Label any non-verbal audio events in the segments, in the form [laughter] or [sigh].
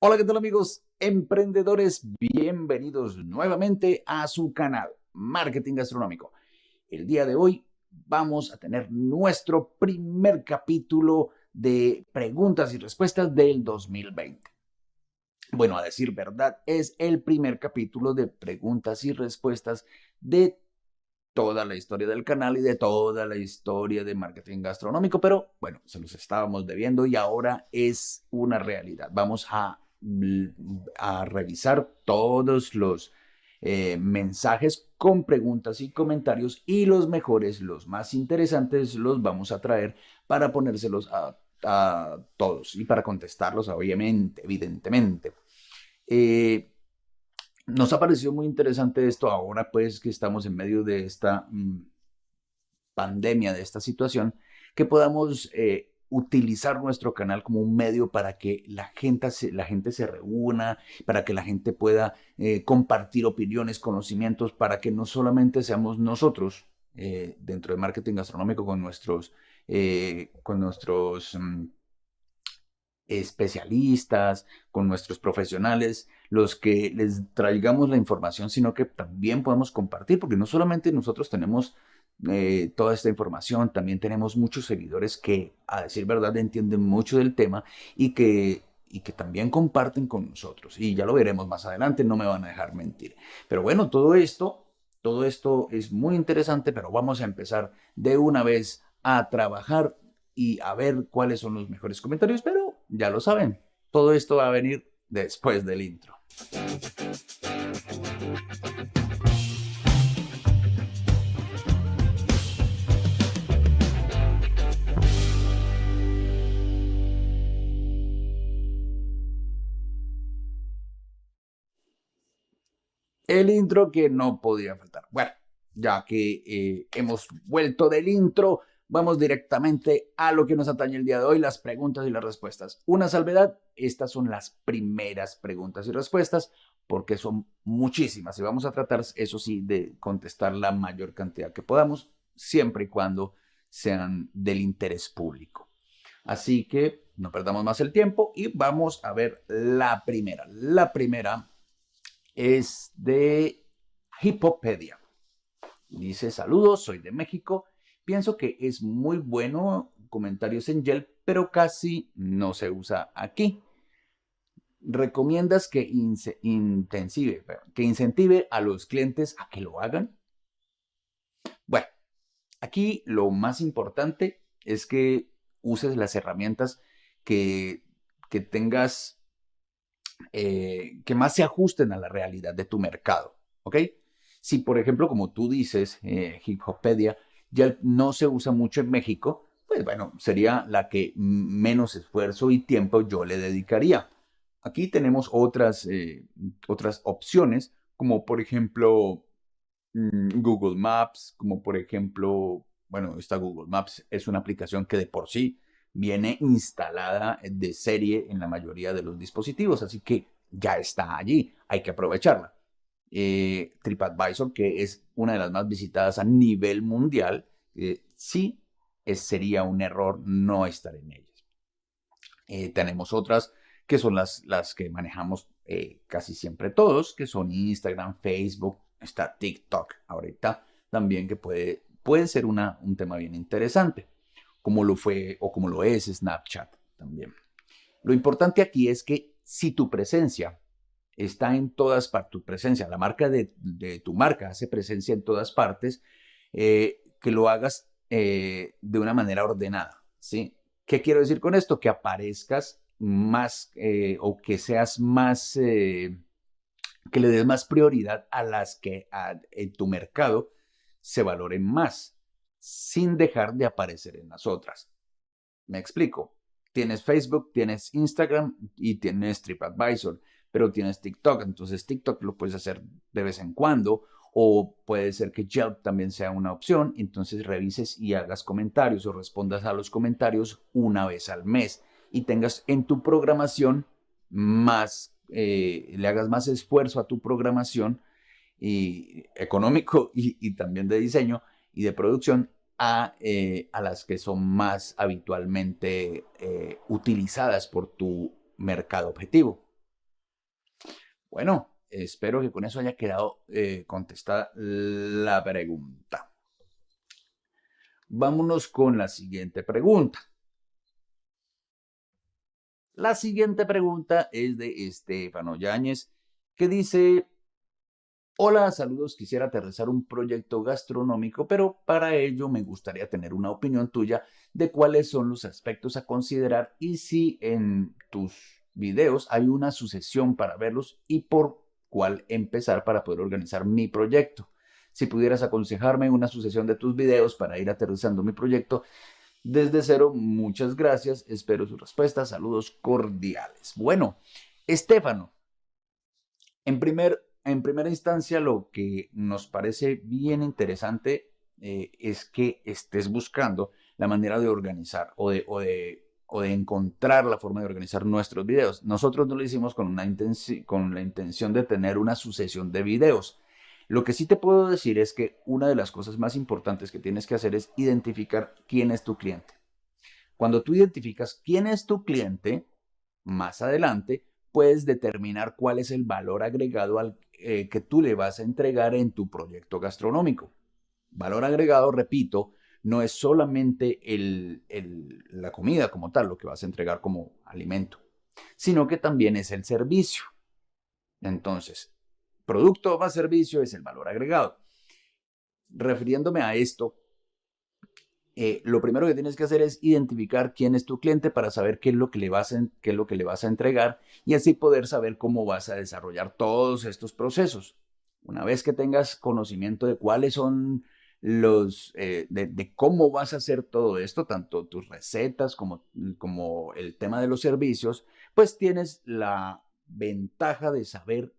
Hola, ¿qué tal amigos emprendedores? Bienvenidos nuevamente a su canal Marketing Gastronómico. El día de hoy vamos a tener nuestro primer capítulo de preguntas y respuestas del 2020. Bueno, a decir verdad, es el primer capítulo de preguntas y respuestas de toda la historia del canal y de toda la historia de marketing gastronómico, pero bueno, se los estábamos debiendo y ahora es una realidad. Vamos a a revisar todos los eh, mensajes con preguntas y comentarios y los mejores, los más interesantes los vamos a traer para ponérselos a, todos y para contestarlos obviamente, evidentemente. Eh, nos ha parecido muy interesante esto ahora pues que estamos en medio de esta mm, pandemia, de esta situación, que podamos eh, utilizar nuestro canal como un medio para que la gente se, la gente se reúna, para que la gente pueda eh, compartir opiniones, conocimientos, para que no solamente seamos nosotros eh, dentro de marketing gastronómico con nuestros, eh, con nuestros mm, especialistas, con nuestros profesionales, los que les traigamos la información, sino que también podemos compartir, porque no solamente nosotros tenemos eh, toda esta información. También tenemos muchos seguidores que, a decir verdad, entienden mucho del tema y que, y que también comparten con nosotros. Y ya lo veremos más adelante, no me van a dejar mentir. Pero bueno, todo esto, todo esto es muy interesante, pero vamos a empezar de una vez a trabajar y a ver cuáles son los mejores comentarios, pero ya lo saben, todo esto va a venir después del intro. El intro que no podía faltar. Bueno, ya que eh, hemos vuelto del intro, vamos directamente a lo que nos atañe el día de hoy, las preguntas y las respuestas. Una salvedad, estas son las primeras preguntas y respuestas, porque son muchísimas y vamos a tratar, eso sí, de contestar la mayor cantidad que podamos, siempre y cuando sean del interés público. Así que no perdamos más el tiempo y vamos a ver la primera. La primera es de Hipopedia. Dice, saludos, soy de México. Pienso que es muy bueno comentarios en Yelp, pero casi no se usa aquí. ¿Recomiendas que, que incentive a los clientes a que lo hagan? Bueno, aquí lo más importante es que uses las herramientas que, que tengas eh, que más se ajusten a la realidad de tu mercado, ¿ok? Si, por ejemplo, como tú dices, eh, Hiphopedia ya no se usa mucho en México, pues bueno, sería la que menos esfuerzo y tiempo yo le dedicaría. Aquí tenemos otras, eh, otras opciones, como por ejemplo mm, Google Maps, como por ejemplo, bueno, esta Google Maps es una aplicación que de por sí viene instalada de serie en la mayoría de los dispositivos, así que ya está allí, hay que aprovecharla. Eh, TripAdvisor, que es una de las más visitadas a nivel mundial, eh, sí sería un error no estar en ellas. Eh, tenemos otras que son las, las que manejamos casi siempre todos, que son Instagram, Facebook, está TikTok ahorita también que puede, puede ser un tema bien interesante como lo fue o como lo es Snapchat también. Lo importante aquí es que si tu presencia está en todas partes, tu presencia, la marca de, tu marca hace presencia en todas partes, eh, que lo hagas eh, de una manera ordenada, ¿sí? ¿Qué quiero decir con esto? Que aparezcas más eh, o que seas más, que le des más prioridad a las que en tu mercado se valoren más sin dejar de aparecer en las otras. Me explico. Tienes Facebook, tienes Instagram y tienes TripAdvisor, pero tienes TikTok. Entonces TikTok lo puedes hacer de vez en cuando o puede ser que Yelp también sea una opción. Entonces revises y hagas comentarios o respondas a los comentarios una vez al mes y tengas en tu programación más, eh, le hagas más esfuerzo a tu programación y económico y también de diseño y de producción a, eh, a las que son más habitualmente eh, utilizadas por tu mercado objetivo. Bueno, espero que con eso haya quedado eh, contestada la pregunta. Vámonos con la siguiente pregunta. La siguiente pregunta es de Estefano Yáñez, que dice, Hola, saludos, quisiera aterrizar un proyecto gastronómico, pero para ello me gustaría tener una opinión tuya de cuáles son los aspectos a considerar y si en tus videos hay una sucesión para verlos y por cuál empezar para poder organizar mi proyecto. Si pudieras aconsejarme una sucesión de tus videos para ir aterrizando mi proyecto desde cero, muchas gracias. Espero su respuesta. Saludos cordiales. Bueno, Estefano, en, primer, en primera instancia lo que nos parece bien interesante eh, es que estés buscando la manera de organizar o de, o de o de encontrar la forma de organizar nuestros videos. Nosotros no lo hicimos con, una con la intención de tener una sucesión de videos. Lo que sí te puedo decir es que una de las cosas más importantes que tienes que hacer es identificar quién es tu cliente. Cuando tú identificas quién es tu cliente, más adelante puedes determinar cuál es el valor agregado al, eh, que tú le vas a entregar en tu proyecto gastronómico. Valor agregado, repito, no es solamente la comida como tal, lo que vas a entregar como alimento, sino que también es el servicio. Entonces, producto más servicio es el valor agregado. Refiriéndome a esto, eh, lo primero que tienes que hacer es identificar quién es tu cliente para saber qué es, lo que le vas qué es lo que le vas a entregar y así poder saber cómo vas a desarrollar todos estos procesos. Una vez que tengas conocimiento de cuáles son los, eh, de, cómo vas a hacer todo esto, tanto tus recetas como, como el tema de los servicios, pues tienes la ventaja de saber,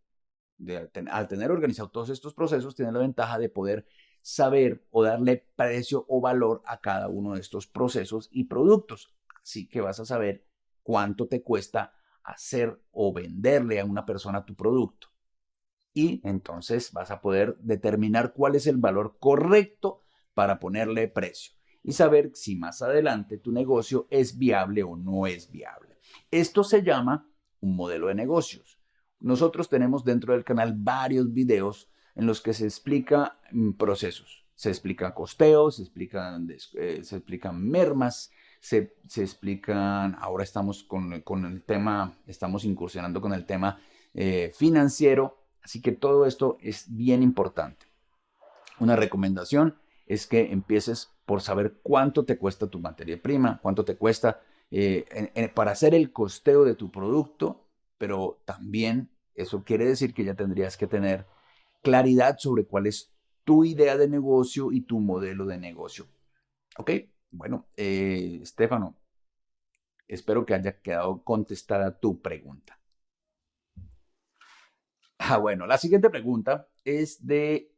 de, al tener organizado todos estos procesos, tienes la ventaja de poder saber o darle precio o valor a cada uno de estos procesos y productos. Así que vas a saber cuánto te cuesta hacer o venderle a una persona tu producto y entonces vas a poder determinar cuál es el valor correcto para ponerle precio y saber si más adelante tu negocio es viable o no es viable. Esto se llama un modelo de negocios. Nosotros tenemos dentro del canal varios videos en los que se explica mm, procesos. Se explica costeo, se explican, eh, se explican mermas, se, explican, ahora estamos con, el tema, estamos incursionando con el tema eh, financiero Así que todo esto es bien importante. Una recomendación es que empieces por saber cuánto te cuesta tu materia prima, cuánto te cuesta eh, para hacer el costeo de tu producto, pero también eso quiere decir que ya tendrías que tener claridad sobre cuál es tu idea de negocio y tu modelo de negocio. ¿Ok? Bueno, eh, Estefano, espero que haya quedado contestada tu pregunta. Ah, bueno, la siguiente pregunta es de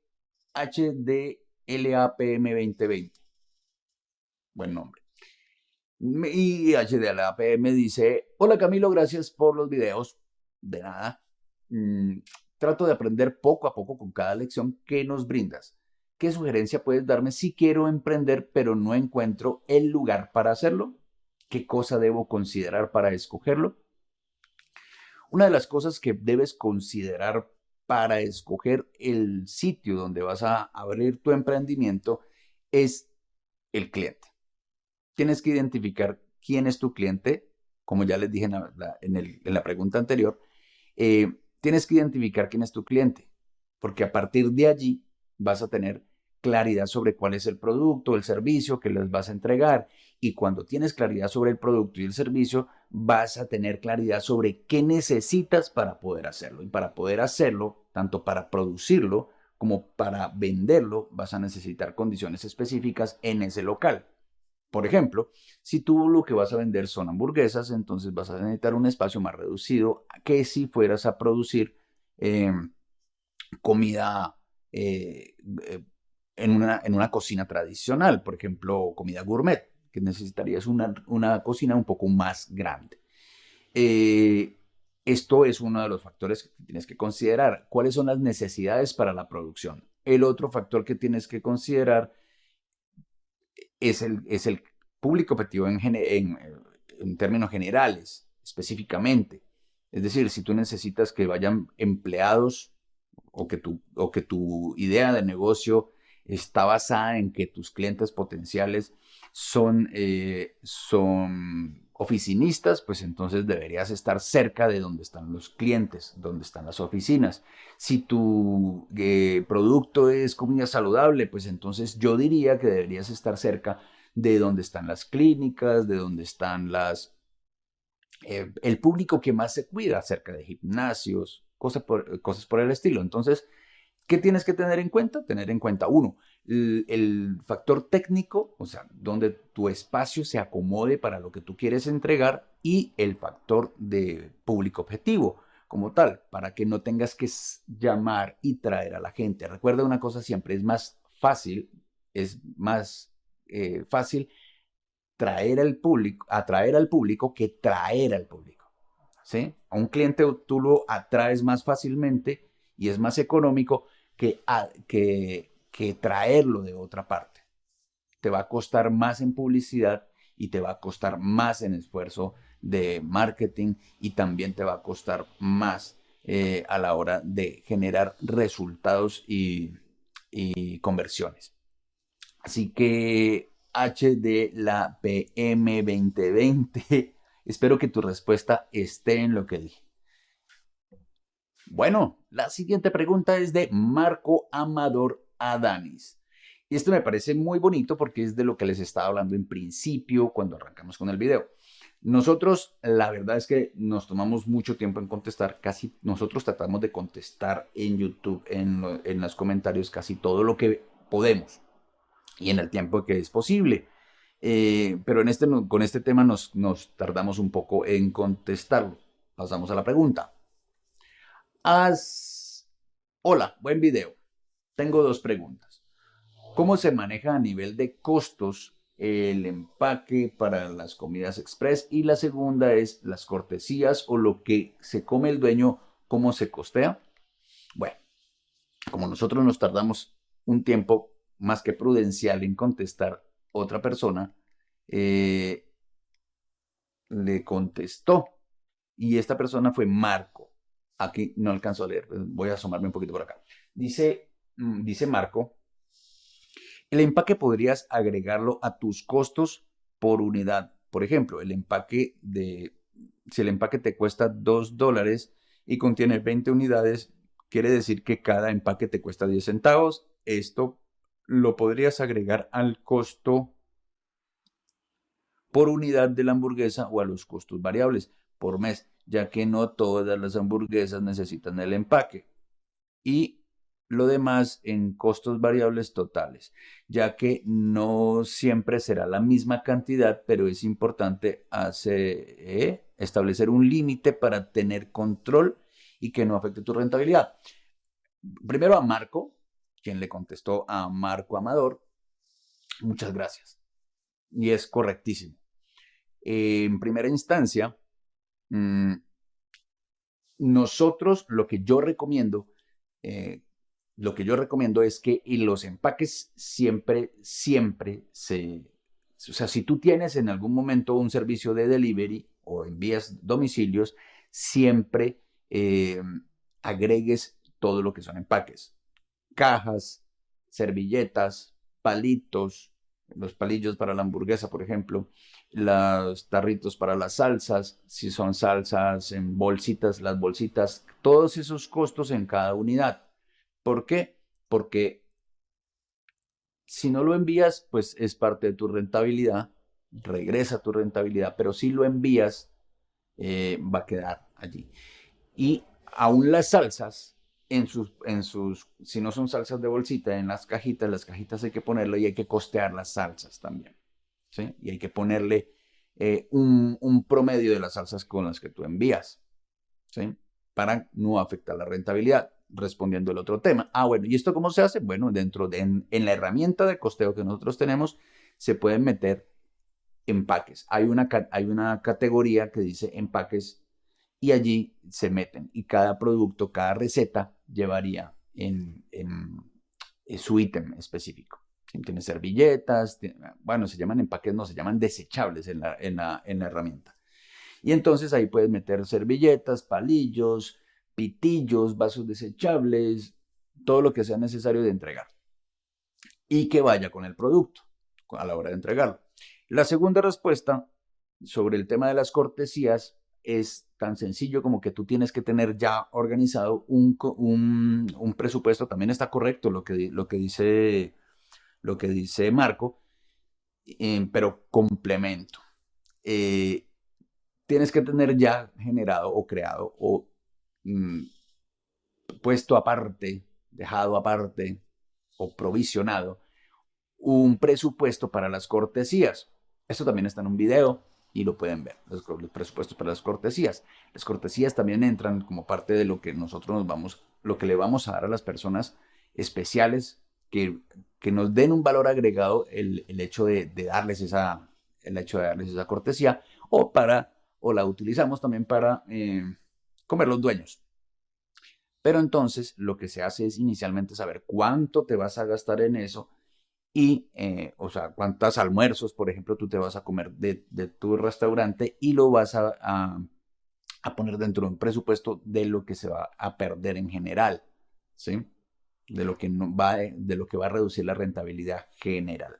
HDLAPM2020. Buen nombre. Y HDLAPM dice, hola Camilo, gracias por los videos. De nada. Trato de aprender poco a poco con cada lección que nos brindas. ¿Qué sugerencia puedes darme si quiero emprender pero no encuentro el lugar para hacerlo? ¿Qué cosa debo considerar para escogerlo? Una de las cosas que debes considerar para escoger el sitio donde vas a abrir tu emprendimiento es el cliente. Tienes que identificar quién es tu cliente, como ya les dije en la, pregunta anterior, eh, tienes que identificar quién es tu cliente, porque a partir de allí vas a tener claridad sobre cuál es el producto, el servicio que les vas a entregar. Y cuando tienes claridad sobre el producto y el servicio, vas a tener claridad sobre qué necesitas para poder hacerlo. Y para poder hacerlo, tanto para producirlo como para venderlo, vas a necesitar condiciones específicas en ese local. Por ejemplo, si tú lo que vas a vender son hamburguesas, entonces vas a necesitar un espacio más reducido que si fueras a producir em, comida eh, eh, en una, en una cocina tradicional, por ejemplo, comida gourmet, que necesitarías una, una cocina un poco más grande. Eh, esto es uno de los factores que tienes que considerar. ¿Cuáles son las necesidades para la producción? El otro factor que tienes que considerar es el, es el público objetivo en, términos generales, específicamente. Es decir, si tú necesitas que vayan empleados o que tu, o que tu idea de negocio está basada en que tus clientes potenciales son, eh, son oficinistas, pues entonces deberías estar cerca de donde están los clientes, donde están las oficinas. Si tu eh, producto es comida saludable, pues entonces yo diría que deberías estar cerca de donde están las clínicas, de donde están las... Eh, el público que más se cuida, cerca de gimnasios, cosas por, cosas por el estilo. Entonces, ¿qué tienes que tener en cuenta? Tener en cuenta, uno, el, factor técnico, o sea, donde tu espacio se acomode para lo que tú quieres entregar y el factor de público objetivo como tal, para que no tengas que llamar y traer a la gente. Recuerda una cosa siempre, es más fácil, es más eh, fácil traer al público, atraer al público que traer al público. ¿sí? A un cliente tú lo atraes más fácilmente y es más económico que, traerlo de otra parte. Te va a costar más en publicidad y te va a costar más en esfuerzo de marketing y también te va a costar más eh, a la hora de generar resultados y, y conversiones. Así que H de la PM 2020. [laughs] Espero que tu respuesta esté en lo que dije. Bueno, la siguiente pregunta es de Marco Amador Adanis. Y esto me parece muy bonito porque es de lo que les estaba hablando en principio cuando arrancamos con el video. Nosotros, la verdad es que nos tomamos mucho tiempo en contestar, casi nosotros tratamos de contestar en YouTube, en, en los comentarios, casi todo lo que podemos y en el tiempo que es posible. Eh, pero en este, con este tema nos, nos tardamos un poco en contestarlo. Pasamos a la pregunta. Hola, buen video. Tengo dos preguntas. ¿Cómo se maneja a nivel de costos el empaque para las comidas express? Y la segunda es las cortesías o lo que se come el dueño, ¿cómo se costea? Bueno, como nosotros nos tardamos un tiempo más que prudencial en contestar, otra persona eh, le contestó y esta persona fue Marco. Aquí no alcanzo a leer, voy a asomarme un poquito por acá. Dice, Mm, dice Marco, el empaque podrías agregarlo a tus costos por unidad. Por ejemplo, el empaque de, si el empaque te cuesta 2 dólares y contiene 20 unidades, quiere decir que cada empaque te cuesta 10 centavos. Esto lo podrías agregar al costo por unidad de la hamburguesa o a los costos variables por mes, ya que no todas las hamburguesas necesitan el empaque. Y lo demás en costos variables totales, ya que no siempre será la misma cantidad, pero es importante eh, establecer un límite para tener control y que no afecte tu rentabilidad. Primero a Marco, quien le contestó a Marco Amador, muchas gracias. Y es correctísimo. en primera instancia, mm, nosotros lo que yo recomiendo eh, lo que yo recomiendo es que los empaques siempre, siempre se... O sea, si tú tienes en algún momento un servicio de delivery o envías domicilios, siempre eh, agregues todo lo que son empaques. Cajas, servilletas, palitos, los palillos para la hamburguesa, por ejemplo, los tarritos para las salsas, si son salsas en bolsitas, las bolsitas, todos esos costos en cada unidad. ¿Por qué? Porque si no lo envías, pues es parte de tu rentabilidad, regresa tu rentabilidad, pero si lo envías, eh, va a quedar allí. Y aún las salsas, en sus, en sus, si no son salsas de bolsita, en las cajitas, las cajitas hay que ponerlo y hay que costear las salsas también. ¿sí? Y hay que ponerle eh, un, un, promedio de las salsas con las que tú envías. ¿sí? Para no afectar la rentabilidad respondiendo el otro tema. Ah, bueno, ¿y esto cómo se hace? Bueno, dentro de, en, la herramienta de costeo que nosotros tenemos, se pueden meter empaques. Hay una, hay una categoría que dice empaques y allí se meten. Y cada producto, cada receta llevaría en, en, su ítem específico. Tiene servilletas, bueno, se llaman empaques, no, se llaman desechables en la, en la, en la herramienta. Y entonces ahí puedes meter servilletas, palillos, pitillos, vasos desechables, todo lo que sea necesario de entregar. Y que vaya con el producto a la hora de entregarlo. La segunda respuesta sobre el tema de las cortesías es tan sencillo como que tú tienes que tener ya organizado un, un, presupuesto. También está correcto lo que, lo que, dice, lo que dice Marco, eh, pero complemento. Eh, tienes que tener ya generado o creado o mm, puesto aparte, dejado aparte o provisionado un presupuesto para las cortesías. Esto también está en un video y lo pueden ver, los, presupuestos para las cortesías. Las cortesías también entran como parte de lo que nosotros nos vamos, lo que le vamos a dar a las personas especiales que, que nos den un valor agregado el, el hecho de, de, darles esa, el hecho de darles esa cortesía o para, o la utilizamos también para eh, comer los dueños. Pero entonces lo que se hace es inicialmente saber cuánto te vas a gastar en eso y, eh, o sea, cuántos almuerzos, por ejemplo, tú te vas a comer de, tu restaurante y lo vas a, a, poner dentro de un presupuesto de lo que se va a perder en general, ¿sí? De lo que, no va, de lo que va a reducir la rentabilidad general.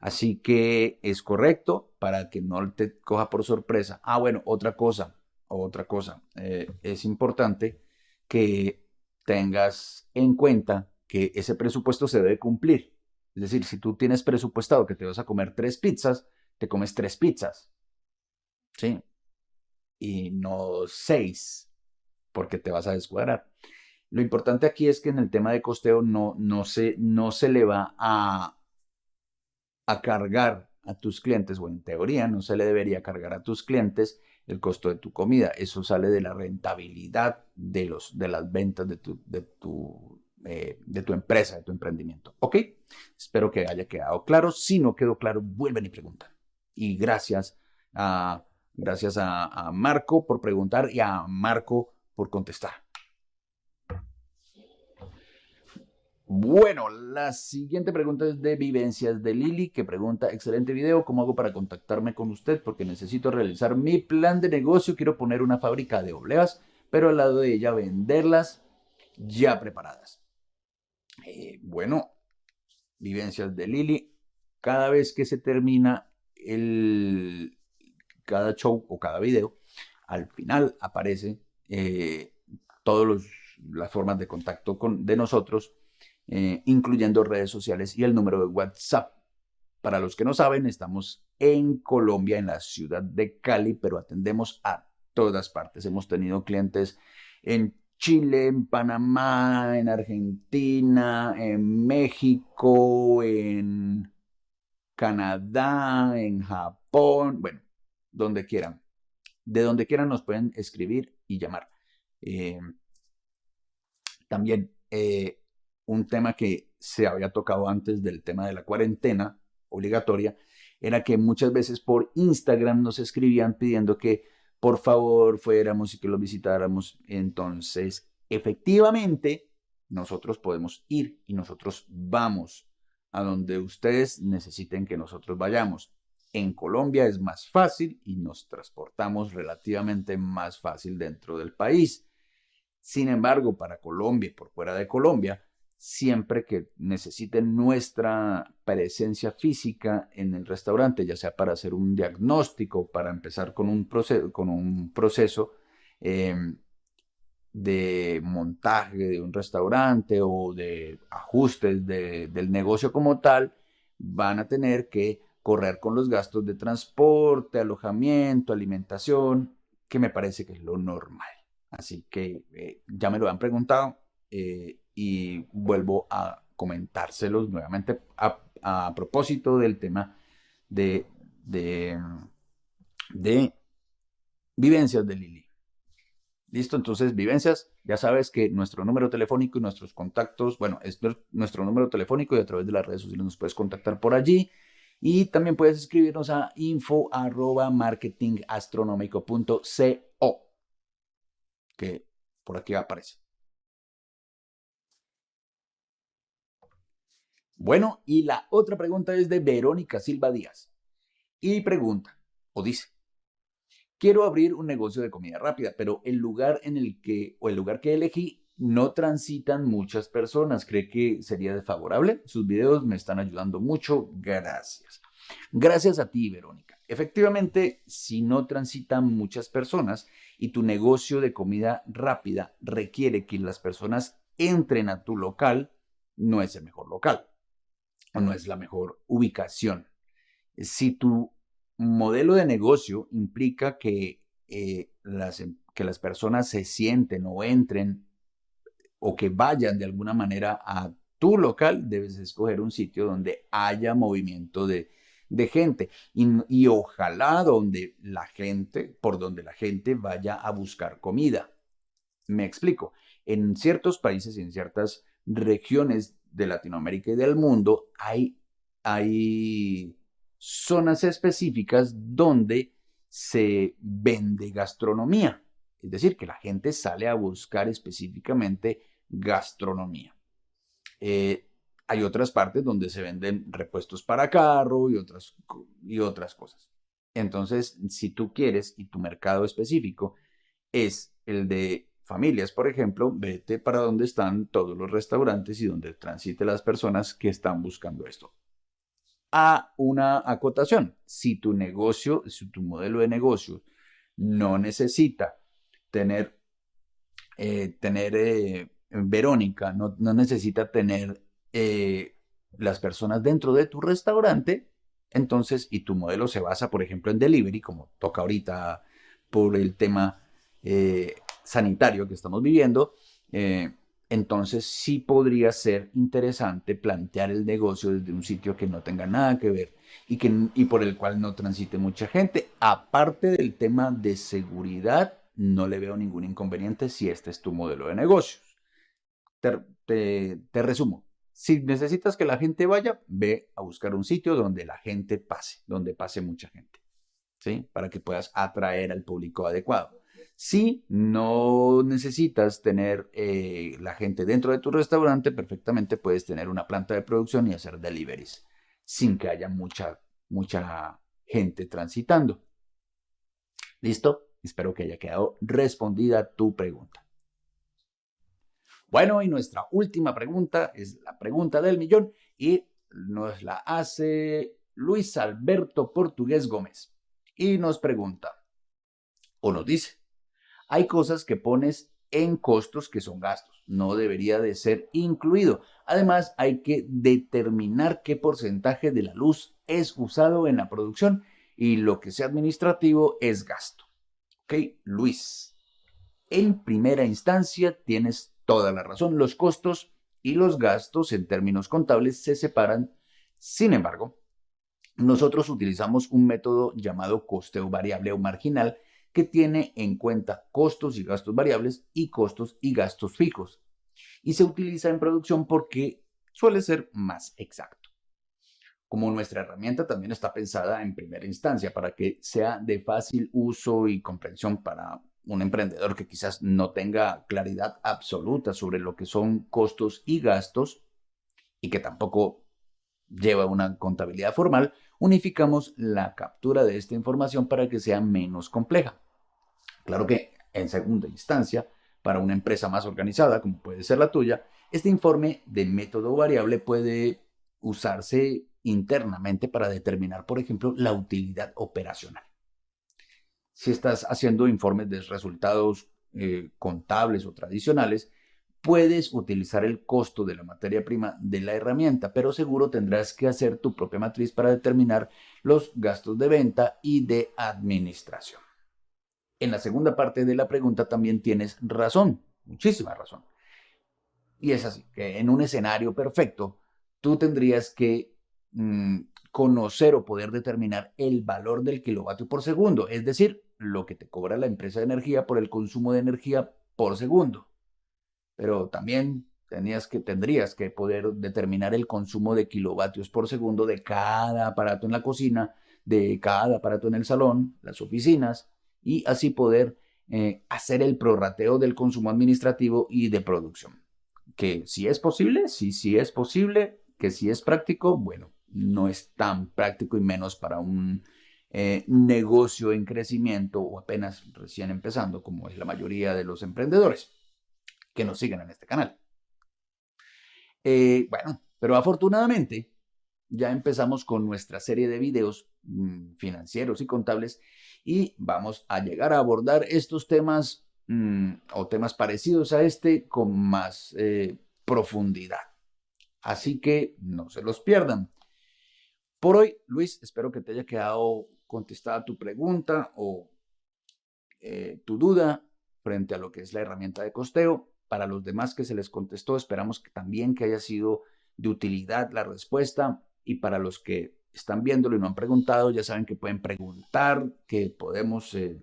Así que es correcto para que no te coja por sorpresa. Ah, bueno, otra cosa, otra cosa. Eh, es importante que tengas en cuenta que ese presupuesto se debe cumplir. Es decir, si tú tienes presupuestado que te vas a comer tres pizzas, te comes tres pizzas. ¿Sí? Y no seis, porque te vas a descuadrar. Lo importante aquí es que en el tema de costeo no, no, se, no se le va a, a cargar a tus clientes, o en teoría no se le debería cargar a tus clientes el costo de tu comida. Eso sale de la rentabilidad de, los, de las ventas de tu, de tu eh, de tu empresa, de tu emprendimiento. ¿Ok? Espero que haya quedado claro. Si no quedó claro, vuelven y preguntan. Y gracias a, gracias a, Marco por preguntar y a Marco por contestar. Bueno, la siguiente pregunta es de Vivencias de Lili, que pregunta, excelente video, ¿cómo hago para contactarme con usted? Porque necesito realizar mi plan de negocio, quiero poner una fábrica de obleas, pero al lado de ella venderlas ya preparadas. Eh, bueno, vivencias de Lili. Cada vez que se termina el, cada show o cada video, al final aparece eh, todas las formas de contacto con, de nosotros, eh, incluyendo redes sociales y el número de WhatsApp. Para los que no saben, estamos en Colombia, en la ciudad de Cali, pero atendemos a todas partes. Hemos tenido clientes en Chile, en Panamá, en Argentina, en México, en Canadá, en Japón, bueno, donde quieran. De donde quieran nos pueden escribir y llamar. Eh, también eh, un tema que se había tocado antes del tema de la cuarentena obligatoria era que muchas veces por Instagram nos escribían pidiendo que por favor fuéramos y que los visitáramos. Entonces, efectivamente, nosotros podemos ir y nosotros vamos a donde ustedes necesiten que nosotros vayamos. En Colombia es más fácil y nos transportamos relativamente más fácil dentro del país. Sin embargo, para Colombia y por fuera de Colombia, siempre que necesiten nuestra presencia física en el restaurante, ya sea para hacer un diagnóstico, para empezar con un proceso, con un proceso em, de montaje de un restaurante o de ajustes del negocio como tal, van a tener que correr con los gastos de transporte, alojamiento, alimentación, que me parece que es lo normal. Así que eh, ya me lo han preguntado. Eh, y vuelvo a comentárselos nuevamente a, propósito del tema de, de, vivencias de Lili. Listo, entonces vivencias, ya sabes que nuestro número telefónico y nuestros contactos, bueno, es nuestro número telefónico y a través de las redes sociales nos puedes contactar por allí. Y también puedes escribirnos a info arroba marketingastronómico.co, que por aquí aparece. Bueno, y la otra pregunta es de Verónica Silva Díaz. Y pregunta, o dice, quiero abrir un negocio de comida rápida, pero el lugar en el que, o el lugar que elegí, no transitan muchas personas. ¿Cree que sería desfavorable? Sus videos me están ayudando mucho. Gracias. Gracias a ti, Verónica. Efectivamente, si no transitan muchas personas y tu negocio de comida rápida requiere que las personas entren a tu local, no es el mejor local no es la mejor ubicación. Si tu modelo de negocio implica que, eh, las, em, que las personas se sienten o entren o que vayan de alguna manera a tu local, debes escoger un sitio donde haya movimiento de, gente y, y, ojalá donde la gente, por donde la gente vaya a buscar comida. Me explico. En ciertos países y en ciertas regiones de Latinoamérica y del mundo hay, hay zonas específicas donde se vende gastronomía. Es decir, que la gente sale a buscar específicamente gastronomía. Eh, hay otras partes donde se venden repuestos para carro y otras, y otras cosas. Entonces, si tú quieres y tu mercado específico es el de familias, por ejemplo, vete para donde están todos los restaurantes y donde transite las personas que están buscando esto a una acotación. Si tu negocio, si tu modelo de negocio no necesita tener, eh, tener eh, Verónica, no, necesita tener eh, las personas dentro de tu restaurante, entonces, y tu modelo se basa, por ejemplo, en delivery, como toca ahorita por el tema sanitario que estamos viviendo, entonces sí podría ser interesante plantear el negocio desde un sitio que no tenga nada que ver y, que, y por el cual no transite mucha gente. Aparte del tema de seguridad, no le veo ningún inconveniente si este es tu modelo de negocios. Te, te resumo. Si necesitas que la gente vaya, ve a buscar un sitio donde la gente pase, donde pase mucha gente, ¿sí? Para que puedas atraer al público adecuado. Si no necesitas tener eh, la gente dentro de tu restaurante, perfectamente puedes tener una planta de producción y hacer deliveries sin que haya mucha, mucha gente transitando. ¿Listo? Espero que haya quedado respondida tu pregunta. Bueno, y nuestra última pregunta es la pregunta del millón y nos la hace Luis Alberto Portugués Gómez. Y nos pregunta, o nos dice, hay cosas que pones en costos que son gastos. No debería de ser incluido. Además, hay que determinar qué porcentaje de la luz es usado en la producción y lo que sea administrativo es gasto. ¿Ok? Luis, en primera instancia tienes toda la razón. Los costos y los gastos en términos contables se separan. Sin embargo, nosotros utilizamos un método llamado costeo variable o marginal que tiene en cuenta costos y gastos variables y costos y gastos fijos. Y se utiliza en producción porque suele ser más exacto. Como nuestra herramienta también está pensada en primera instancia para que sea de fácil uso y comprensión para un emprendedor que quizás no tenga claridad absoluta sobre lo que son costos y gastos y que tampoco lleva una contabilidad formal, unificamos la captura de esta información para que sea menos compleja. Claro que en segunda instancia, para una empresa más organizada, como puede ser la tuya, este informe de método variable puede usarse internamente para determinar, por ejemplo, la utilidad operacional. Si estás haciendo informes de resultados eh, contables o tradicionales, puedes utilizar el costo de la materia prima de la herramienta, pero seguro tendrás que hacer tu propia matriz para determinar los gastos de venta y de administración en la segunda parte de la pregunta también tienes razón, muchísima razón. Y es así, que en un escenario perfecto, tú tendrías que mm, conocer o poder determinar el valor del kilovatio por segundo, es decir, lo que te cobra la empresa de energía por el consumo de energía por segundo. Pero también tendrías que poder determinar el consumo de kilovatios por segundo de cada aparato en la cocina, de cada aparato en el salón, las oficinas, y así poder eh, hacer el prorrateo del consumo administrativo y de producción. Que si es posible, sí, sí es posible, que si es práctico, bueno, no es tan práctico y menos para un eh, negocio en crecimiento o apenas recién empezando, como es la mayoría de los emprendedores que nos siguen en este canal. Eh, bueno, pero afortunadamente ya empezamos con nuestra serie de videos mm, financieros y contables y vamos a llegar a abordar estos temas mm, o temas parecidos a este con más eh, profundidad. Así que no se los pierdan. Por hoy, Luis, espero que te haya quedado contestada tu pregunta o eh, tu duda frente a lo que es la herramienta de costeo. Para los demás que se les contestó, esperamos también que haya sido de utilidad la respuesta y para los que están viéndolo y no han preguntado, ya saben que pueden preguntar, que podemos, eh,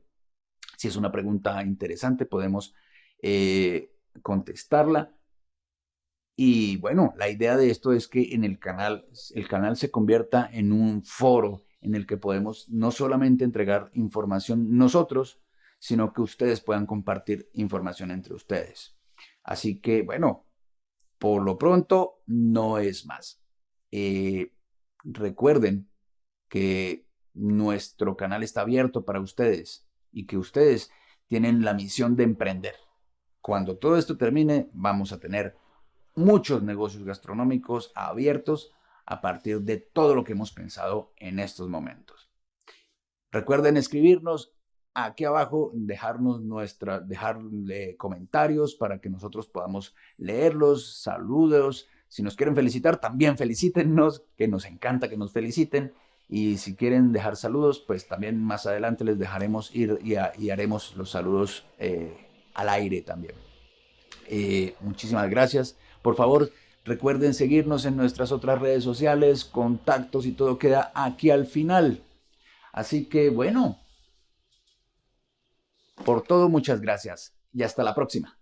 si es una pregunta interesante, podemos eh, contestarla. Y bueno, la idea de esto es que en el canal, el canal se convierta en un foro en el que podemos no solamente entregar información nosotros, sino que ustedes puedan compartir información entre ustedes. Así que, bueno, por lo pronto no es más. Eh, recuerden que nuestro canal está abierto para ustedes y que ustedes tienen la misión de emprender. Cuando todo esto termine, vamos a tener muchos negocios gastronómicos abiertos a partir de todo lo que hemos pensado en estos momentos. Recuerden escribirnos aquí abajo, dejarnos nuestra, dejarle comentarios para que nosotros podamos leerlos, saludos. Si nos quieren felicitar, también felicítennos, que nos encanta que nos feliciten. Y si quieren dejar saludos, pues también más adelante les dejaremos ir y, haremos los saludos eh, al aire también. Eh, muchísimas gracias. Por favor, recuerden seguirnos en nuestras otras redes sociales, contactos y todo queda aquí al final. Así que bueno, por todo muchas gracias y hasta la próxima.